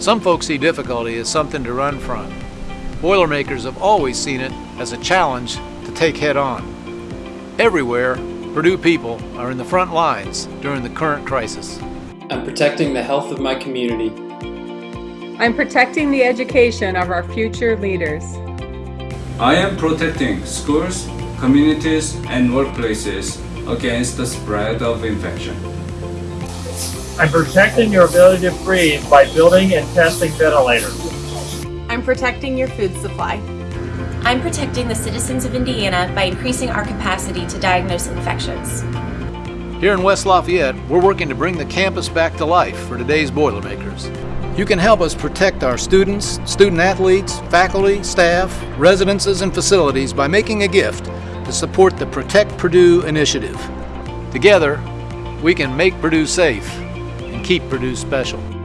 Some folks see difficulty as something to run from. Boilermakers have always seen it as a challenge to take head on. Everywhere, Purdue people are in the front lines during the current crisis. I'm protecting the health of my community. I'm protecting the education of our future leaders. I am protecting schools, communities, and workplaces against the spread of infection. I'm protecting your ability to breathe by building and testing ventilators. I'm protecting your food supply. I'm protecting the citizens of Indiana by increasing our capacity to diagnose infections. Here in West Lafayette, we're working to bring the campus back to life for today's Boilermakers. You can help us protect our students, student athletes, faculty, staff, residences, and facilities by making a gift to support the Protect Purdue initiative. Together, we can make Purdue safe and keep Purdue special.